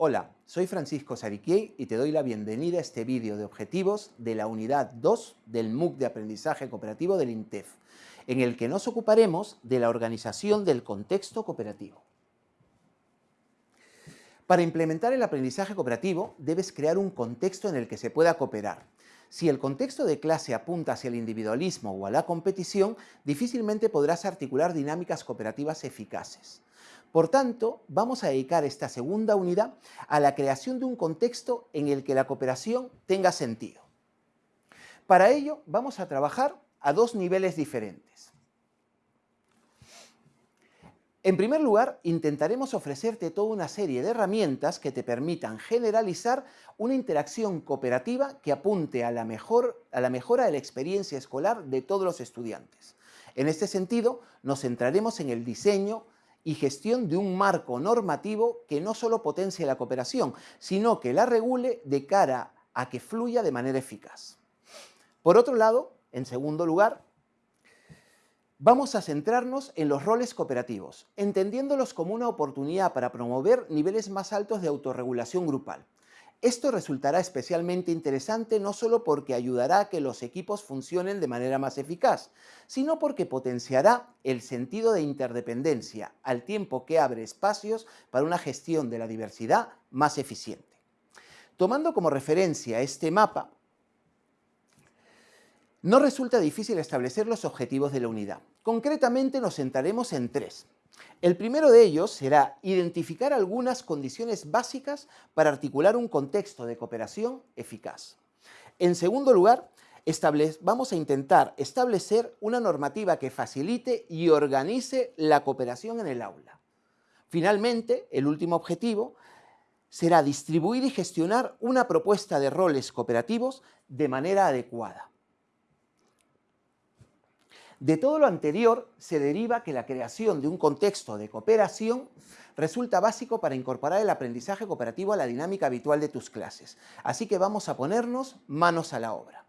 Hola, soy Francisco Sariquiei y te doy la bienvenida a este vídeo de objetivos de la unidad 2 del MOOC de Aprendizaje Cooperativo del INTEF, en el que nos ocuparemos de la organización del contexto cooperativo. Para implementar el aprendizaje cooperativo debes crear un contexto en el que se pueda cooperar. Si el contexto de clase apunta hacia el individualismo o a la competición, difícilmente podrás articular dinámicas cooperativas eficaces. Por tanto, vamos a dedicar esta segunda unidad a la creación de un contexto en el que la cooperación tenga sentido. Para ello, vamos a trabajar a dos niveles diferentes. En primer lugar, intentaremos ofrecerte toda una serie de herramientas que te permitan generalizar una interacción cooperativa que apunte a la, mejor, a la mejora de la experiencia escolar de todos los estudiantes. En este sentido, nos centraremos en el diseño, y gestión de un marco normativo que no solo potencie la cooperación, sino que la regule de cara a que fluya de manera eficaz. Por otro lado, en segundo lugar, vamos a centrarnos en los roles cooperativos, entendiéndolos como una oportunidad para promover niveles más altos de autorregulación grupal. Esto resultará especialmente interesante no solo porque ayudará a que los equipos funcionen de manera más eficaz, sino porque potenciará el sentido de interdependencia, al tiempo que abre espacios para una gestión de la diversidad más eficiente. Tomando como referencia este mapa, no resulta difícil establecer los objetivos de la unidad. Concretamente nos centraremos en tres. El primero de ellos será identificar algunas condiciones básicas para articular un contexto de cooperación eficaz. En segundo lugar, vamos a intentar establecer una normativa que facilite y organice la cooperación en el aula. Finalmente, el último objetivo será distribuir y gestionar una propuesta de roles cooperativos de manera adecuada. De todo lo anterior se deriva que la creación de un contexto de cooperación resulta básico para incorporar el aprendizaje cooperativo a la dinámica habitual de tus clases. Así que vamos a ponernos manos a la obra.